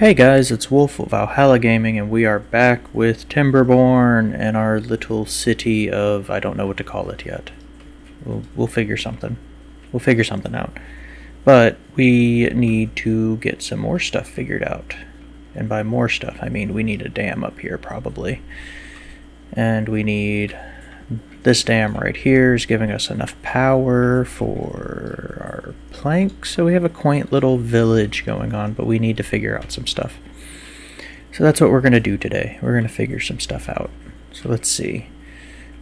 Hey guys, it's Wolf of Valhalla Gaming, and we are back with Timberborn and our little city of I don't know what to call it yet. We'll we'll figure something. We'll figure something out. But we need to get some more stuff figured out. And by more stuff, I mean we need a dam up here probably. And we need this dam right here is giving us enough power for our planks. So we have a quaint little village going on, but we need to figure out some stuff. So that's what we're going to do today. We're going to figure some stuff out. So let's see.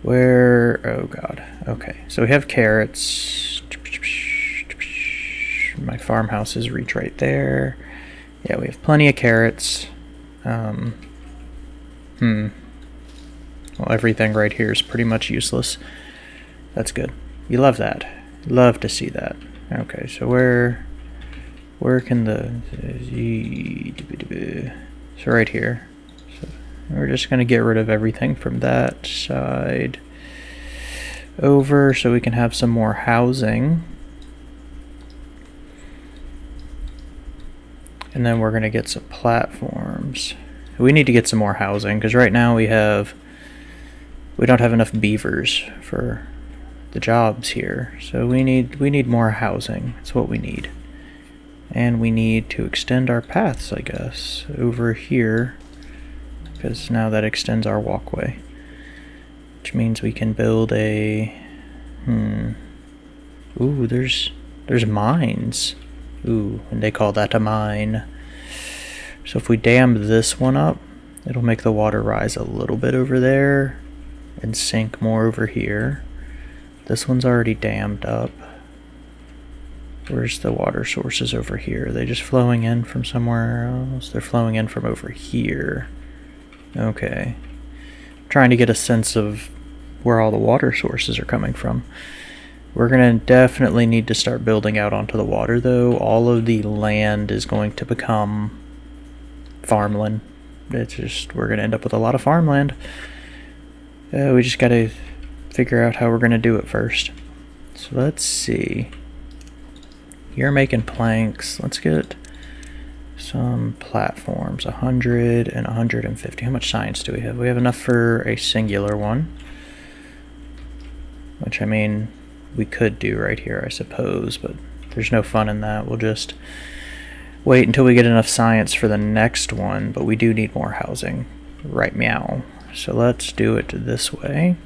Where, oh god. Okay, so we have carrots. My farmhouses reach right there. Yeah, we have plenty of carrots. Um, hmm, well, everything right here is pretty much useless. That's good. You love that. Love to see that. Okay, so where where can the so right here. So we're just gonna get rid of everything from that side over so we can have some more housing. And then we're gonna get some platforms. We need to get some more housing because right now we have we don't have enough beavers for the jobs here. So we need we need more housing. That's what we need. And we need to extend our paths, I guess, over here. Because now that extends our walkway. Which means we can build a... Hmm... Ooh, there's... There's mines. Ooh, and they call that a mine. So if we dam this one up, it'll make the water rise a little bit over there and sink more over here. This one's already dammed up. Where's the water sources over here? Are they just flowing in from somewhere else? They're flowing in from over here. Okay. trying to get a sense of where all the water sources are coming from. We're going to definitely need to start building out onto the water, though. All of the land is going to become farmland. It's just, we're going to end up with a lot of farmland. Uh, we just gotta figure out how we're gonna do it first. So let's see. You're making planks. Let's get some platforms. 100 and 150. How much science do we have? We have enough for a singular one. Which, I mean, we could do right here, I suppose, but there's no fun in that. We'll just wait until we get enough science for the next one, but we do need more housing. Right meow. So let's do it this way.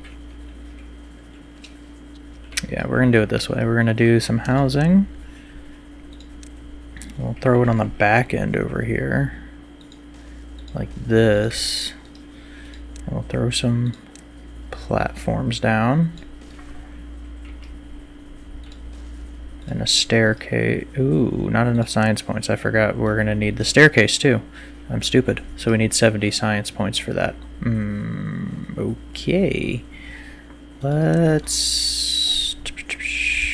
Yeah, we're going to do it this way. We're going to do some housing. We'll throw it on the back end over here. Like this. We'll throw some platforms down. And a staircase. Ooh, not enough science points. I forgot we're going to need the staircase too. I'm stupid. So we need 70 science points for that. Hmm, okay. Let's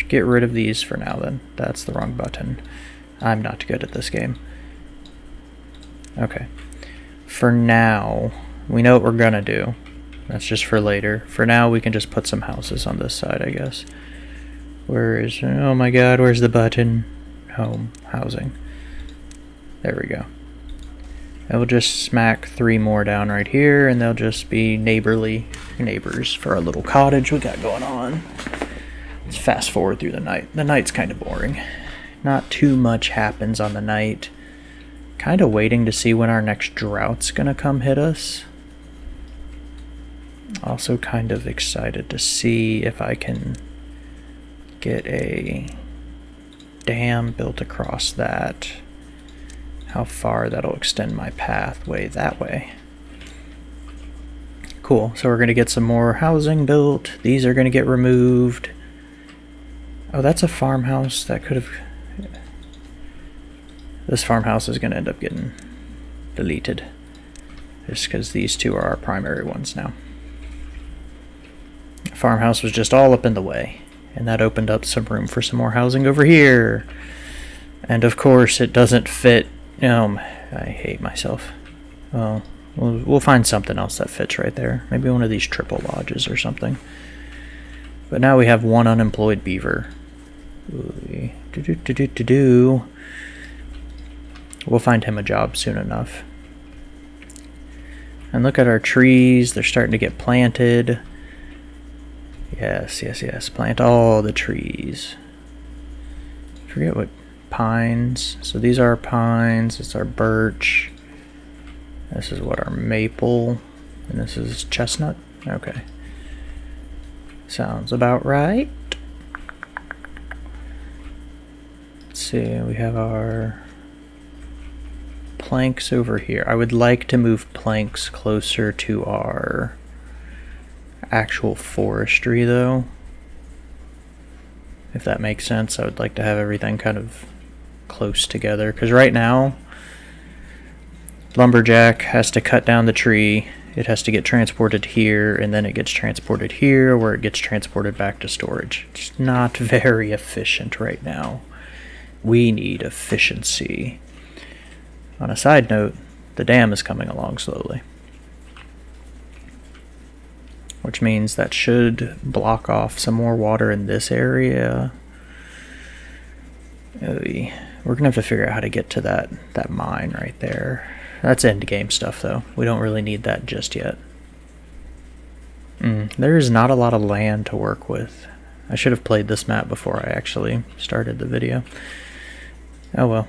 get rid of these for now then. That's the wrong button. I'm not good at this game. Okay. For now, we know what we're gonna do. That's just for later. For now, we can just put some houses on this side, I guess. Where is... Oh my god, where's the button? Home. Housing. There we go. I will just smack three more down right here, and they'll just be neighborly neighbors for our little cottage we got going on. Let's fast forward through the night. The night's kind of boring. Not too much happens on the night. Kind of waiting to see when our next drought's gonna come hit us. Also kind of excited to see if I can get a dam built across that how far that'll extend my pathway that way. Cool, so we're going to get some more housing built. These are going to get removed. Oh, that's a farmhouse. That could have... This farmhouse is going to end up getting deleted. Just because these two are our primary ones now. Farmhouse was just all up in the way. And that opened up some room for some more housing over here. And of course, it doesn't fit um, I hate myself. Well, we'll, we'll find something else that fits right there. Maybe one of these triple lodges or something. But now we have one unemployed beaver. Do do do do do do. We'll find him a job soon enough. And look at our trees. They're starting to get planted. Yes, yes, yes. Plant all the trees. forget what pines. So these are pines. It's our birch. This is what our maple. And this is chestnut. Okay. Sounds about right. Let's see. We have our planks over here. I would like to move planks closer to our actual forestry though. If that makes sense, I would like to have everything kind of close together. Because right now, lumberjack has to cut down the tree. It has to get transported here, and then it gets transported here, where it gets transported back to storage. It's not very efficient right now. We need efficiency. On a side note, the dam is coming along slowly. Which means that should block off some more water in this area. Oh, We're gonna have to figure out how to get to that, that mine right there. That's end game stuff though. We don't really need that just yet. Mm, there is not a lot of land to work with. I should have played this map before I actually started the video. Oh well.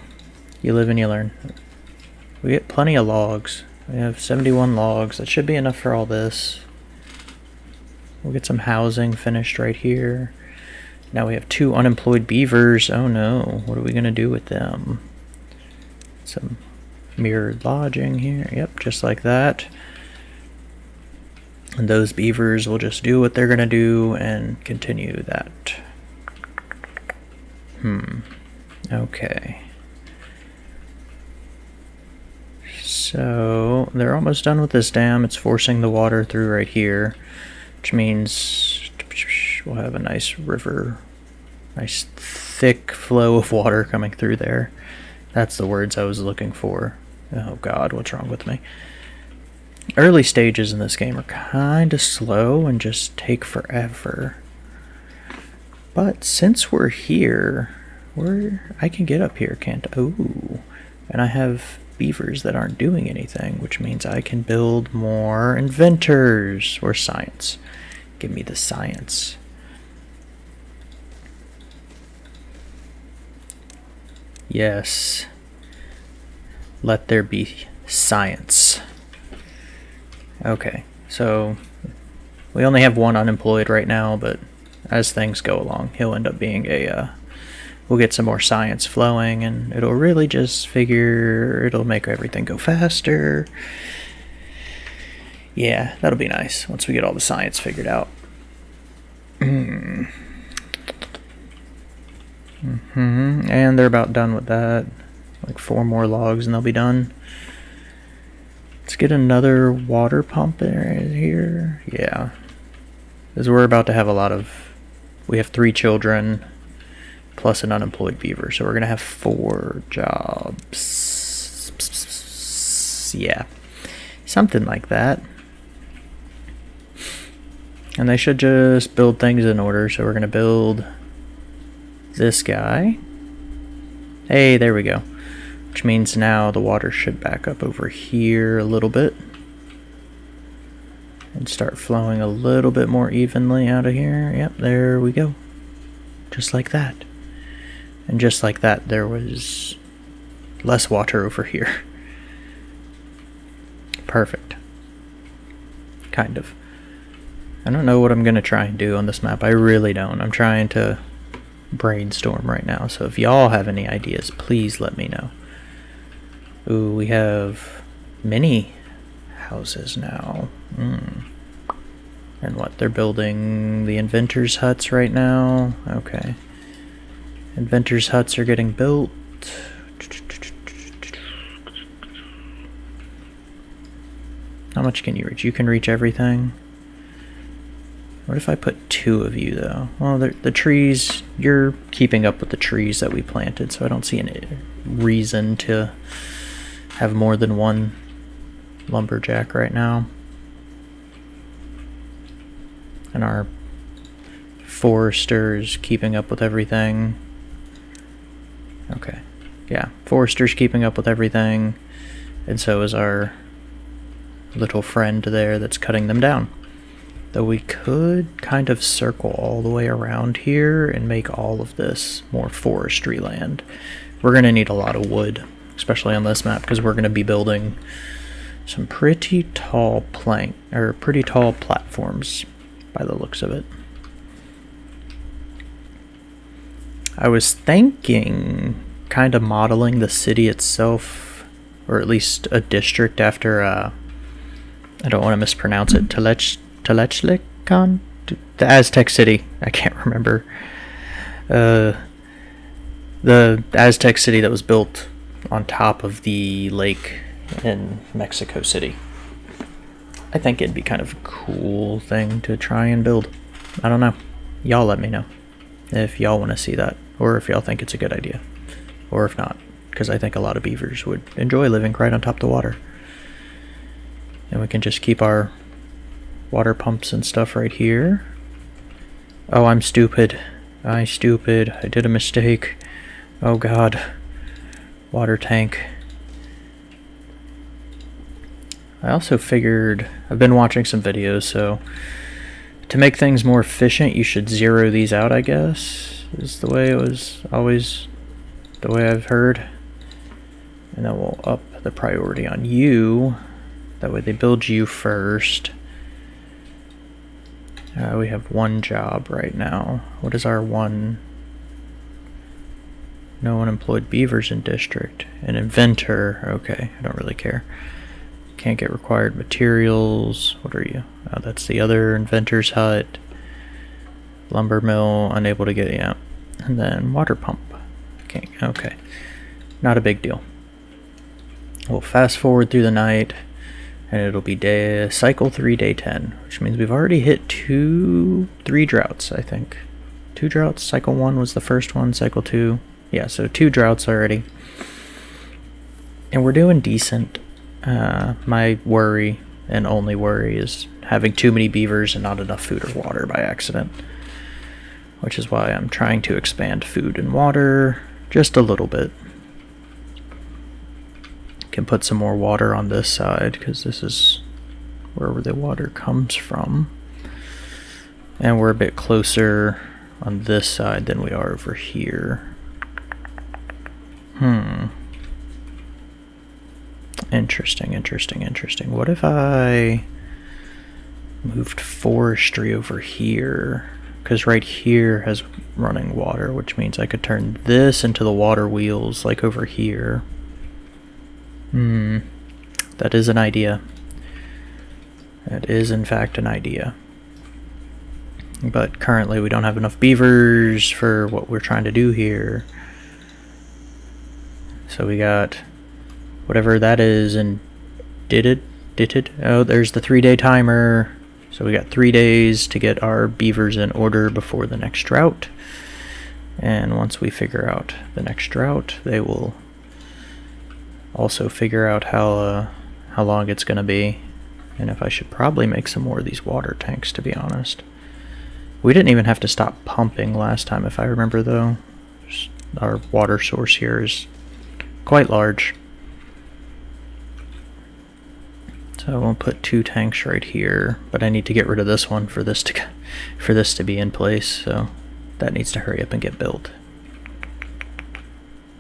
You live and you learn. We get plenty of logs. We have 71 logs. That should be enough for all this. We'll get some housing finished right here. Now we have two unemployed beavers. Oh no, what are we going to do with them? Some mirrored lodging here. Yep, just like that. And those beavers will just do what they're going to do and continue that. Hmm. Okay. So they're almost done with this dam. It's forcing the water through right here, which means we'll have a nice river, nice thick flow of water coming through there. That's the words I was looking for. Oh god, what's wrong with me? Early stages in this game are kind of slow and just take forever. But since we're here, we're I can get up here, can't I? Ooh. And I have beavers that aren't doing anything, which means I can build more inventors or science. Give me the science. Yes. Let there be science. Okay, so we only have one unemployed right now, but as things go along, he'll end up being a uh, we'll get some more science flowing and it'll really just figure it'll make everything go faster yeah that'll be nice once we get all the science figured out mm -hmm. and they're about done with that like four more logs and they'll be done let's get another water pump in here yeah because we're about to have a lot of we have three children plus an unemployed beaver. So we're going to have four jobs. Yeah, something like that. And they should just build things in order. So we're going to build this guy. Hey, there we go. Which means now the water should back up over here a little bit. And start flowing a little bit more evenly out of here. Yep, there we go. Just like that. And just like that, there was less water over here. Perfect. Kind of. I don't know what I'm going to try and do on this map. I really don't. I'm trying to brainstorm right now. So if y'all have any ideas, please let me know. Ooh, we have many houses now. Mm. And what, they're building the inventors' huts right now? Okay. Inventors' huts are getting built. How much can you reach? You can reach everything. What if I put two of you, though? Well, the, the trees, you're keeping up with the trees that we planted, so I don't see any reason to have more than one lumberjack right now. And our foresters keeping up with everything. Okay. yeah, forester's keeping up with everything, and so is our little friend there that's cutting them down. Though we could kind of circle all the way around here and make all of this more forestry land. We're going to need a lot of wood, especially on this map, because we're going to be building some pretty tall plank, or pretty tall platforms by the looks of it. I was thinking kind of modeling the city itself, or at least a district after, uh, I don't want to mispronounce it, Telech, Telechlican? The Aztec city. I can't remember. Uh, the Aztec city that was built on top of the lake in Mexico City. I think it'd be kind of a cool thing to try and build. I don't know. Y'all let me know if y'all want to see that, or if y'all think it's a good idea, or if not, because I think a lot of beavers would enjoy living right on top of the water. And we can just keep our water pumps and stuff right here. Oh, I'm stupid. I stupid. I did a mistake. Oh god. Water tank. I also figured, I've been watching some videos, so to make things more efficient, you should zero these out, I guess, is the way it was always, the way I've heard. And then we'll up the priority on you. That way they build you first. Uh, we have one job right now. What is our one? No unemployed beavers in district. An inventor. Okay, I don't really care. Can't get required materials. What are you? Oh, that's the other inventor's hut. Lumber mill, unable to get, yeah. And then water pump. Okay, okay. Not a big deal. We'll fast forward through the night, and it'll be day cycle 3, day 10, which means we've already hit two, three droughts, I think. Two droughts. Cycle 1 was the first one, cycle 2. Yeah, so two droughts already. And we're doing decent. Uh, my worry and only worry is having too many beavers and not enough food or water by accident. Which is why I'm trying to expand food and water just a little bit. Can put some more water on this side because this is where the water comes from. And we're a bit closer on this side than we are over here. Hmm. Interesting, interesting, interesting. What if I moved forestry over here? Because right here has running water, which means I could turn this into the water wheels, like over here. Hmm. That is an idea. That is, in fact, an idea. But currently we don't have enough beavers for what we're trying to do here. So we got whatever that is and did it did it oh there's the three day timer so we got three days to get our beavers in order before the next drought and once we figure out the next drought they will also figure out how uh, how long it's gonna be and if I should probably make some more of these water tanks to be honest we didn't even have to stop pumping last time if I remember though our water source here is quite large So I won't put two tanks right here, but I need to get rid of this one for this to for this to be in place. So that needs to hurry up and get built.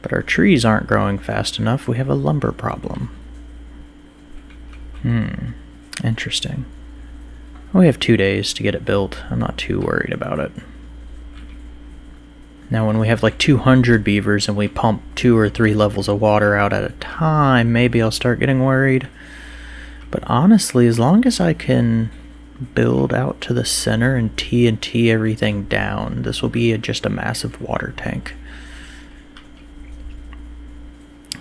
But our trees aren't growing fast enough. We have a lumber problem. Hmm. Interesting. We have two days to get it built. I'm not too worried about it. Now when we have like 200 beavers and we pump two or three levels of water out at a time, maybe I'll start getting worried. But honestly, as long as I can build out to the center and TNT everything down, this will be a, just a massive water tank.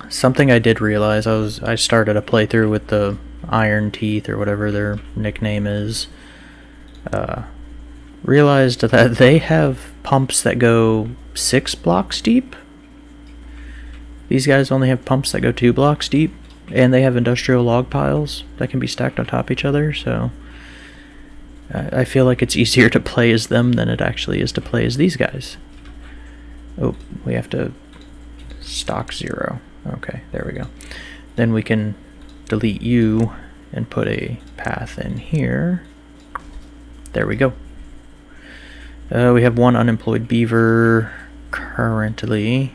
Something I did realize, I was I started a playthrough with the Iron Teeth or whatever their nickname is. Uh, realized that they have pumps that go six blocks deep. These guys only have pumps that go two blocks deep and they have industrial log piles that can be stacked on top of each other so I feel like it's easier to play as them than it actually is to play as these guys oh we have to stock zero. Okay, there we go. Then we can delete you and put a path in here. There we go. Uh, we have one unemployed beaver currently.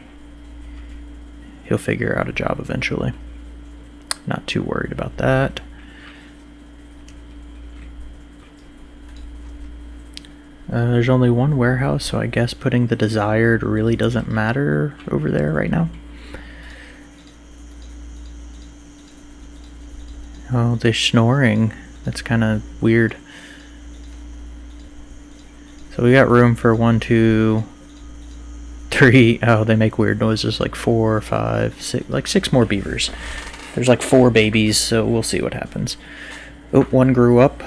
He'll figure out a job eventually. Not too worried about that. Uh, there's only one warehouse, so I guess putting the desired really doesn't matter over there right now. Oh, they're snoring. That's kind of weird. So we got room for one, two, three. Oh, they make weird noises like four, five, six, like six more beavers. There's like four babies, so we'll see what happens. Oh, one grew up.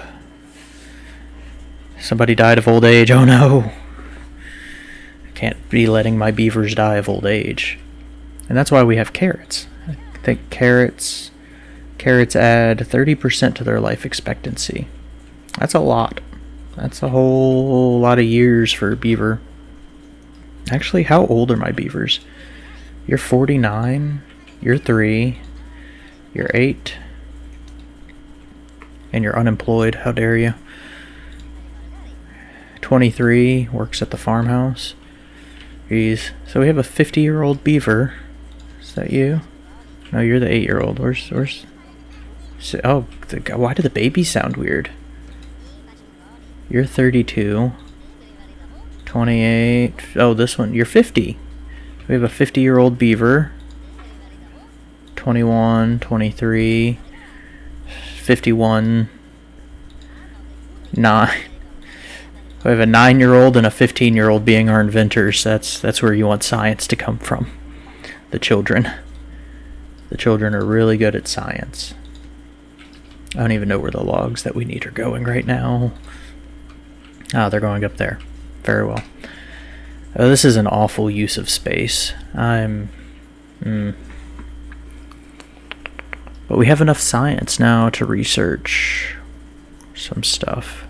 Somebody died of old age. Oh no. Can't be letting my beavers die of old age. And that's why we have carrots. I think carrots Carrots add 30% to their life expectancy. That's a lot. That's a whole lot of years for a beaver. Actually, how old are my beavers? You're 49, you're 3, you're 8, and you're unemployed. How dare you? 23, works at the farmhouse. Jeez. So we have a 50 year old beaver. Is that you? No, you're the 8 year old. Where's, where's, so, oh, the, why do the babies sound weird? You're 32. 28. Oh, this one. You're 50. We have a 50 year old beaver. 21, 23, 51, 9. We have a 9 year old and a 15 year old being our inventors. That's, that's where you want science to come from. The children. The children are really good at science. I don't even know where the logs that we need are going right now. Ah, they're going up there. Very well. Oh, this is an awful use of space. I'm... Mm. But we have enough science now to research some stuff.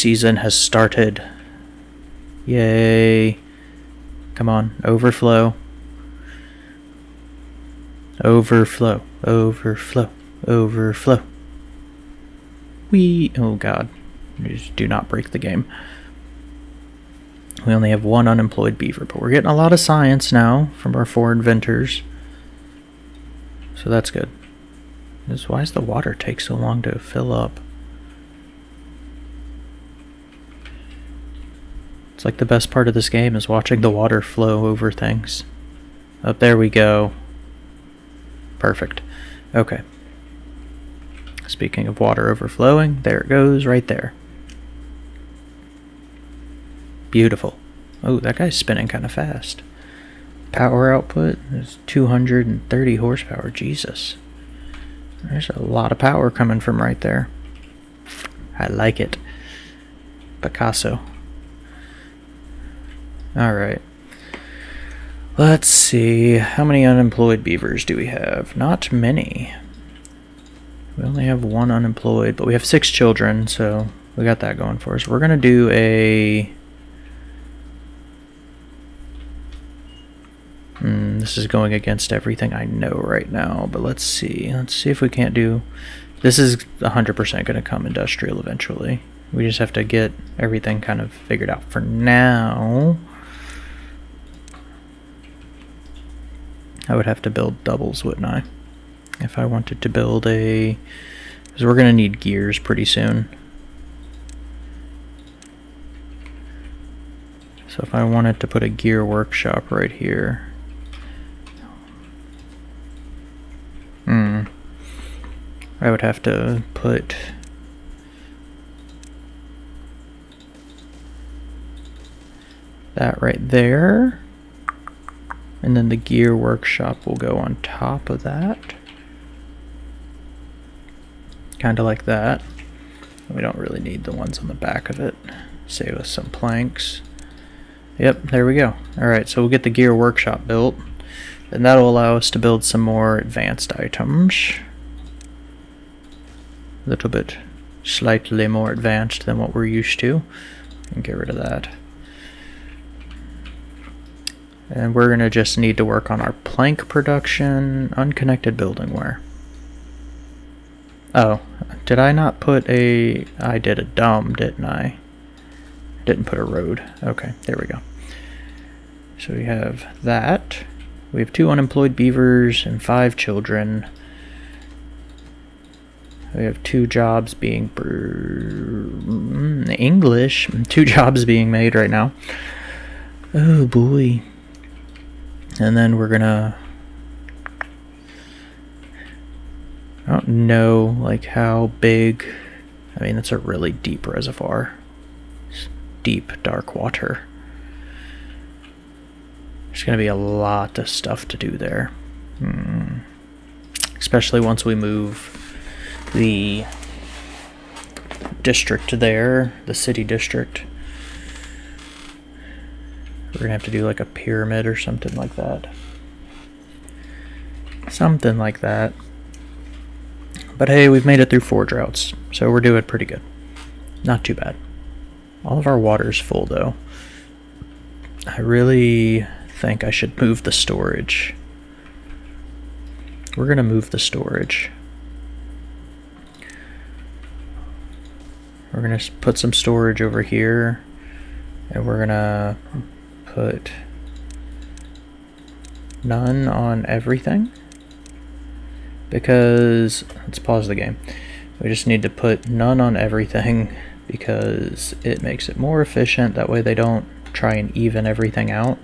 Season has started. Yay. Come on, overflow. Overflow, overflow, overflow. We, oh god, just do not break the game. We only have one unemployed beaver, but we're getting a lot of science now from our four inventors. So that's good. Why does the water take so long to fill up? It's like the best part of this game is watching the water flow over things. Up oh, there we go. Perfect. Okay. Speaking of water overflowing, there it goes right there. Beautiful. Oh, that guy's spinning kind of fast. Power output is 230 horsepower. Jesus. There's a lot of power coming from right there. I like it. Picasso. Alright. Let's see. How many unemployed beavers do we have? Not many. We only have one unemployed, but we have six children, so we got that going for us. We're going to do a... Hmm, this is going against everything I know right now, but let's see. Let's see if we can't do... This is 100% going to come industrial eventually. We just have to get everything kind of figured out. For now, I would have to build doubles, wouldn't I? if I wanted to build a, because we're gonna need gears pretty soon. So if I wanted to put a gear workshop right here, hmm, I would have to put that right there. And then the gear workshop will go on top of that. Kind of like that. We don't really need the ones on the back of it. Save us some planks. Yep, there we go. Alright, so we'll get the gear workshop built. And that'll allow us to build some more advanced items. A little bit slightly more advanced than what we're used to. And get rid of that. And we're going to just need to work on our plank production, unconnected building buildingware. Oh, did I not put a... I did a dumb, didn't I? Didn't put a road. Okay, there we go. So we have that. We have two unemployed beavers and five children. We have two jobs being... Mm, English. Two jobs being made right now. Oh boy and then we're gonna I don't know like how big I mean it's a really deep reservoir. It's deep dark water. There's gonna be a lot of stuff to do there. Hmm. especially once we move the district there the city district we're gonna have to do like a pyramid or something like that. Something like that. But hey, we've made it through four droughts, so we're doing pretty good. Not too bad. All of our water's full though. I really think I should move the storage. We're gonna move the storage. We're gonna put some storage over here, and we're gonna put none on everything? Because let's pause the game. We just need to put none on everything because it makes it more efficient. That way they don't try and even everything out.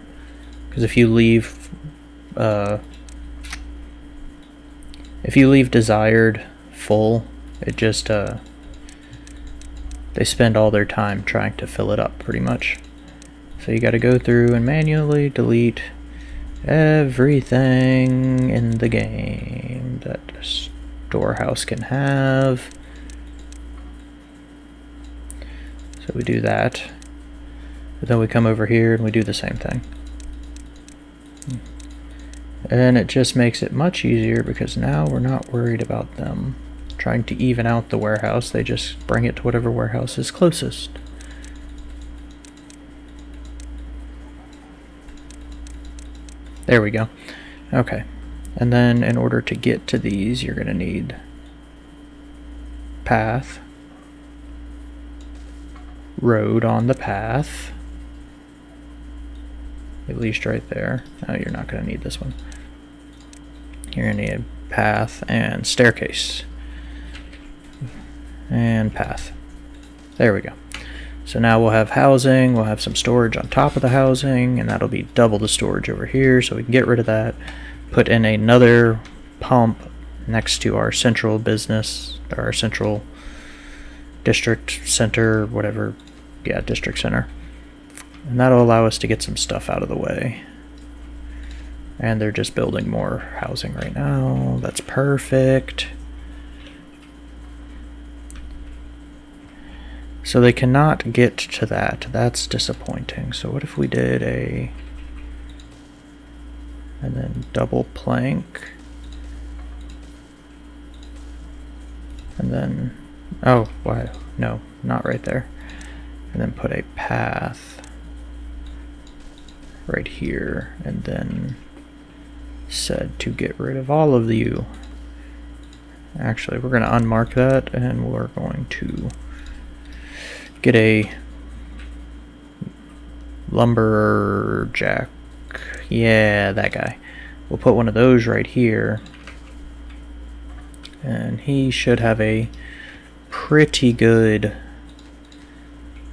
Because if you leave uh, if you leave desired full it just uh, they spend all their time trying to fill it up pretty much so you got to go through and manually delete everything in the game that storehouse can have. So we do that. But then we come over here and we do the same thing. And it just makes it much easier because now we're not worried about them trying to even out the warehouse. They just bring it to whatever warehouse is closest. There we go. Okay. And then in order to get to these, you're going to need path, road on the path, at least right there. Oh, you're not going to need this one. You're going to need path and staircase. And path. There we go. So now we'll have housing, we'll have some storage on top of the housing, and that'll be double the storage over here, so we can get rid of that. Put in another pump next to our central business, or our central district center, whatever, yeah, district center. And that'll allow us to get some stuff out of the way. And they're just building more housing right now. That's perfect. So they cannot get to that. That's disappointing. So what if we did a... And then double plank. And then... Oh, why? No, not right there. And then put a path right here. And then said to get rid of all of you. Actually, we're going to unmark that and we're going to get a lumberjack. Yeah, that guy. We'll put one of those right here. And he should have a pretty good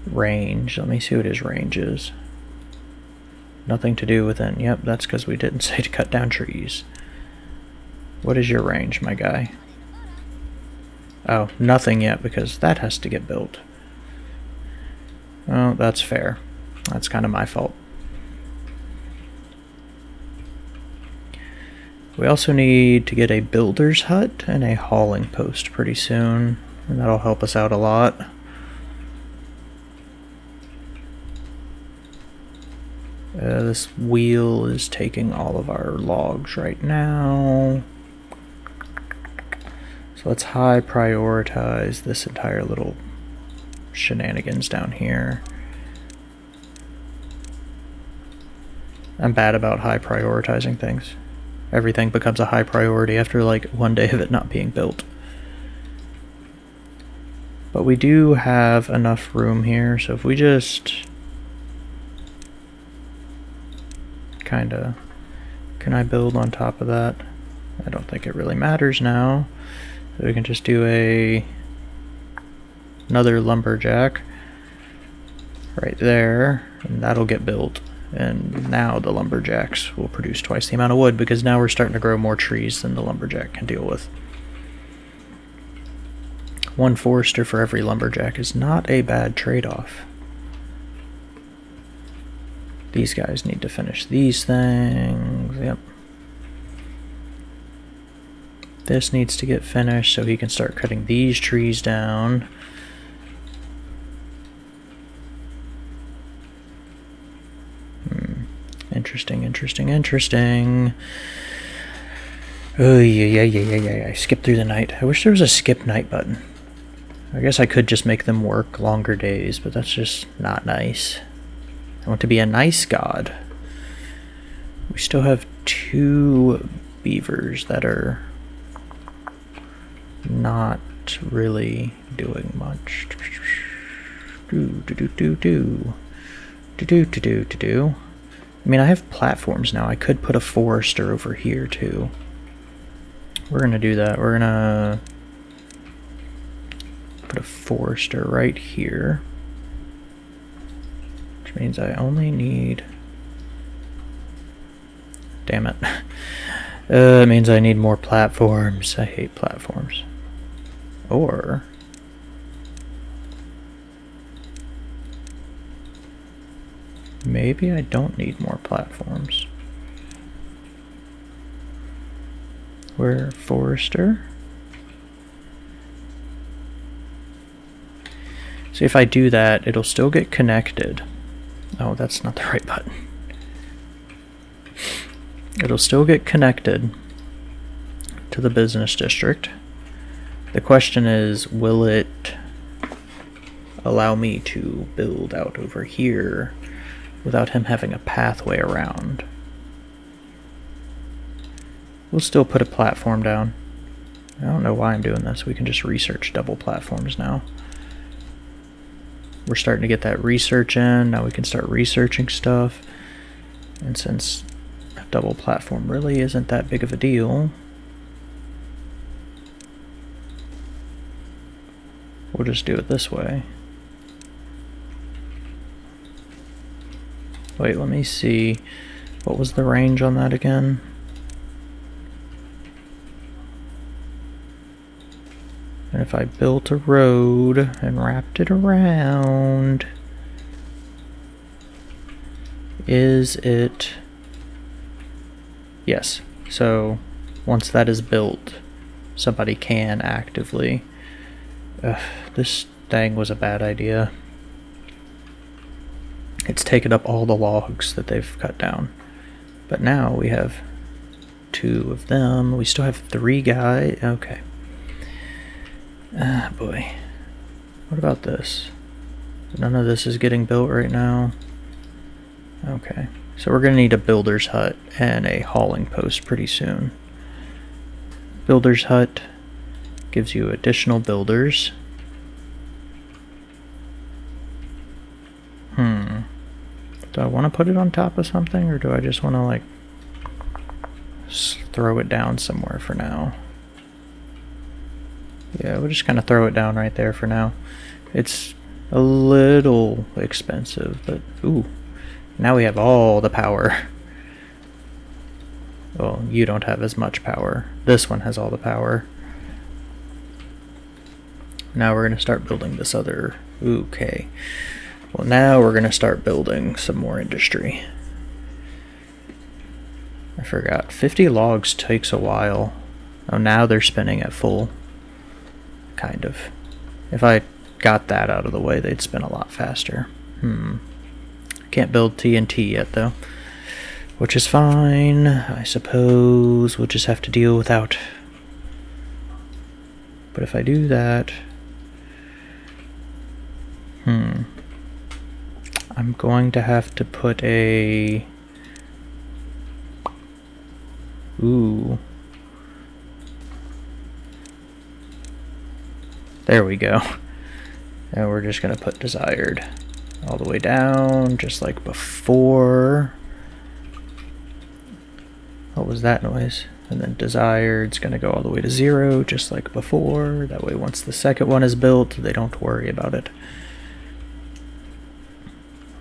range. Let me see what his range is. Nothing to do with it. Yep, that's because we didn't say to cut down trees. What is your range, my guy? Oh, nothing yet because that has to get built. Oh, that's fair. That's kind of my fault. We also need to get a builder's hut and a hauling post pretty soon, and that'll help us out a lot. Uh, this wheel is taking all of our logs right now. So let's high prioritize this entire little shenanigans down here. I'm bad about high prioritizing things. Everything becomes a high priority after like one day of it not being built. But we do have enough room here, so if we just kinda can I build on top of that? I don't think it really matters now. So we can just do a another lumberjack right there, and that'll get built. And now the lumberjacks will produce twice the amount of wood because now we're starting to grow more trees than the lumberjack can deal with. One forester for every lumberjack is not a bad trade-off. These guys need to finish these things. Yep. This needs to get finished so he can start cutting these trees down. Interesting, interesting, interesting. Oh, yeah, yeah, yeah, yeah, yeah, yeah. Skip through the night. I wish there was a skip night button. I guess I could just make them work longer days, but that's just not nice. I want to be a nice god. We still have two beavers that are not really doing much. Do do do do do do do do do do do. I mean, I have platforms now. I could put a forester over here, too. We're going to do that. We're going to put a forester right here. Which means I only need... Damn it. Uh, it means I need more platforms. I hate platforms. Or... Maybe I don't need more platforms. Where Forester? See if I do that, it'll still get connected. Oh, that's not the right button. It'll still get connected to the business district. The question is, will it allow me to build out over here without him having a pathway around. We'll still put a platform down. I don't know why I'm doing this. We can just research double platforms now. We're starting to get that research in. Now we can start researching stuff. And since a double platform really isn't that big of a deal, we'll just do it this way. Wait, let me see. What was the range on that again? And if I built a road and wrapped it around, is it... Yes. So once that is built, somebody can actively... Ugh, this thing was a bad idea. It's taken up all the logs that they've cut down. But now we have two of them. We still have three guys. Okay. Ah, boy. What about this? None of this is getting built right now. Okay. So we're going to need a builder's hut and a hauling post pretty soon. Builder's hut gives you additional builders. Hmm. Do I want to put it on top of something, or do I just want to, like, throw it down somewhere for now? Yeah, we'll just kind of throw it down right there for now. It's a little expensive, but ooh, now we have all the power. Well, you don't have as much power. This one has all the power. Now we're going to start building this other... Okay. Well, now we're going to start building some more industry. I forgot. 50 logs takes a while. Oh, now they're spinning at full. Kind of. If I got that out of the way, they'd spin a lot faster. Hmm. Can't build TNT yet, though. Which is fine. I suppose we'll just have to deal without. But if I do that... Hmm. I'm going to have to put a... Ooh. There we go. And we're just going to put desired all the way down, just like before. What was that noise? And then desired is going to go all the way to zero, just like before. That way once the second one is built, they don't worry about it.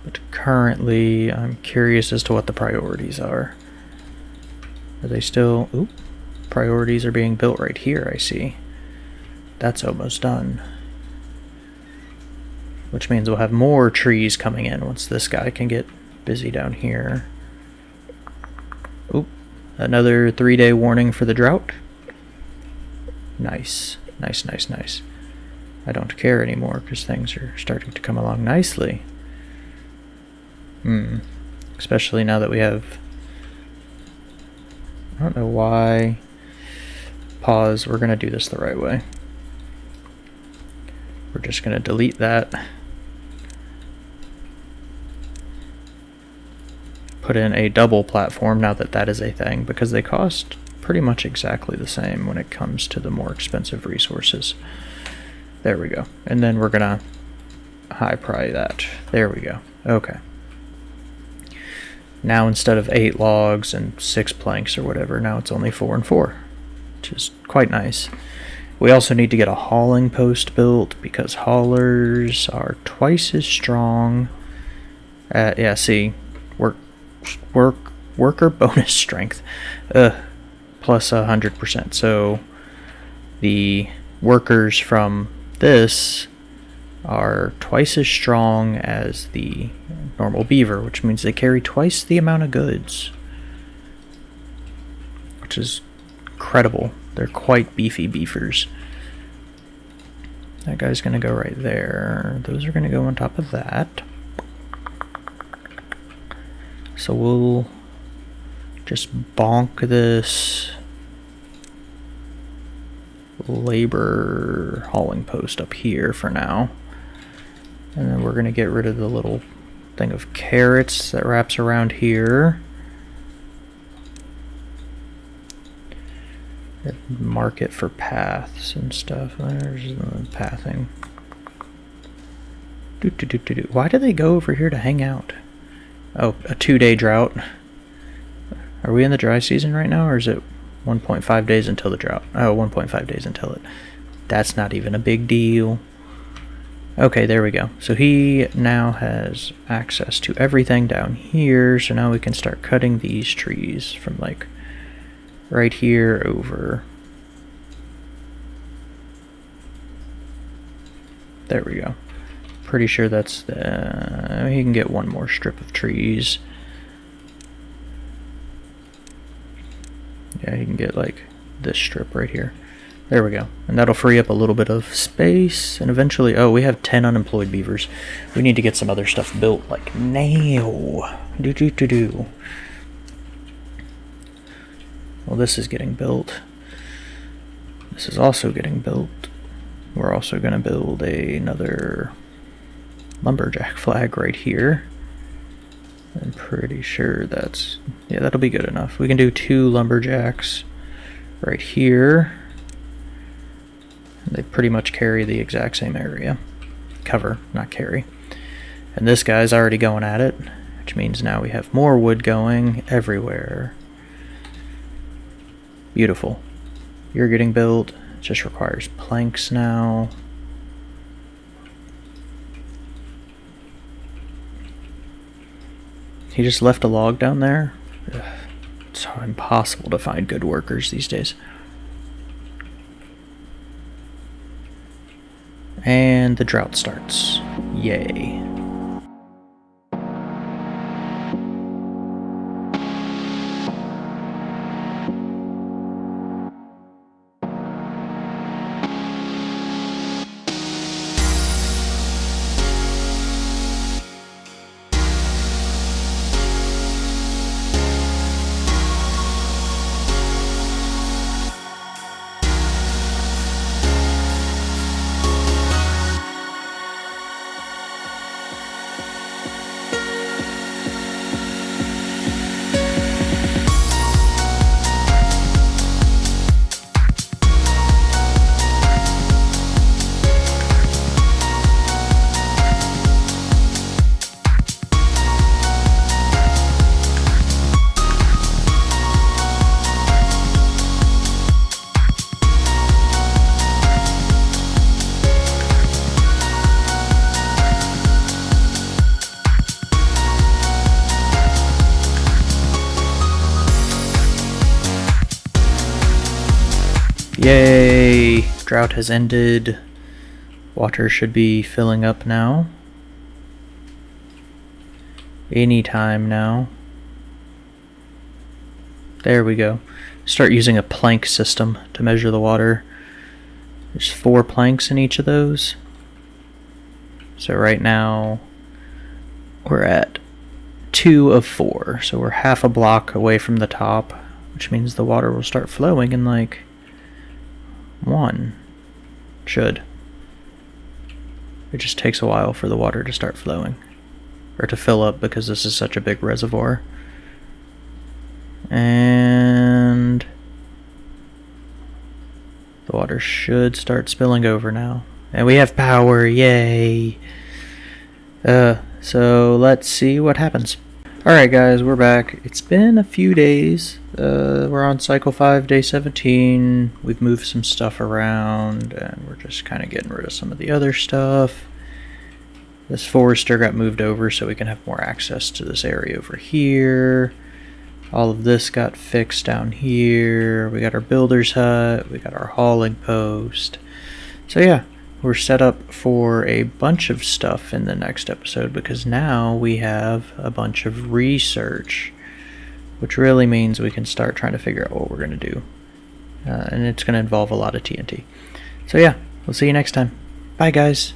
But currently, I'm curious as to what the priorities are. Are they still... Oop. Priorities are being built right here, I see. That's almost done. Which means we'll have more trees coming in once this guy can get busy down here. Oop. Another three-day warning for the drought. Nice. Nice, nice, nice. I don't care anymore because things are starting to come along nicely. Especially now that we have... I don't know why... Pause. We're going to do this the right way. We're just going to delete that. Put in a double platform now that that is a thing because they cost pretty much exactly the same when it comes to the more expensive resources. There we go. And then we're going to high pry that. There we go. Okay. Now instead of eight logs and six planks or whatever, now it's only four and four, which is quite nice. We also need to get a hauling post built because haulers are twice as strong. At, yeah, see, work, work, worker bonus strength, uh, plus a hundred percent. So the workers from this are twice as strong as the normal beaver, which means they carry twice the amount of goods. Which is incredible. They're quite beefy beefers. That guy's going to go right there. Those are going to go on top of that. So we'll just bonk this labor hauling post up here for now. And then we're going to get rid of the little thing of carrots that wraps around here. Mark it for paths and stuff. Oh, there's the pathing. Do, do, do, do, do. Why do they go over here to hang out? Oh, a two-day drought. Are we in the dry season right now, or is it 1.5 days until the drought? Oh, 1.5 days until it. That's not even a big deal. Okay, there we go. So he now has access to everything down here, so now we can start cutting these trees from like right here over. There we go. Pretty sure that's the... He can get one more strip of trees. Yeah, he can get like this strip right here. There we go. And that'll free up a little bit of space. And eventually, oh, we have 10 unemployed beavers. We need to get some other stuff built, like now. Do do do do. Well, this is getting built. This is also getting built. We're also going to build a, another lumberjack flag right here. I'm pretty sure that's... Yeah, that'll be good enough. We can do two lumberjacks right here. They pretty much carry the exact same area. Cover, not carry. And this guy's already going at it, which means now we have more wood going everywhere. Beautiful. You're getting built. Just requires planks now. He just left a log down there? Ugh, it's impossible to find good workers these days. And the drought starts. Yay. Drought has ended. Water should be filling up now. Anytime now. There we go. Start using a plank system to measure the water. There's four planks in each of those. So right now we're at two of four. So we're half a block away from the top, which means the water will start flowing in like one. Should. It just takes a while for the water to start flowing. Or to fill up because this is such a big reservoir. And... The water should start spilling over now. And we have power, yay! Uh, so let's see what happens. Alright guys, we're back. It's been a few days. Uh, we're on cycle 5, day 17. We've moved some stuff around, and we're just kind of getting rid of some of the other stuff. This forester got moved over so we can have more access to this area over here. All of this got fixed down here. We got our builder's hut. We got our hauling post. So yeah, we're set up for a bunch of stuff in the next episode because now we have a bunch of research, which really means we can start trying to figure out what we're going to do. Uh, and it's going to involve a lot of TNT. So yeah, we'll see you next time. Bye guys.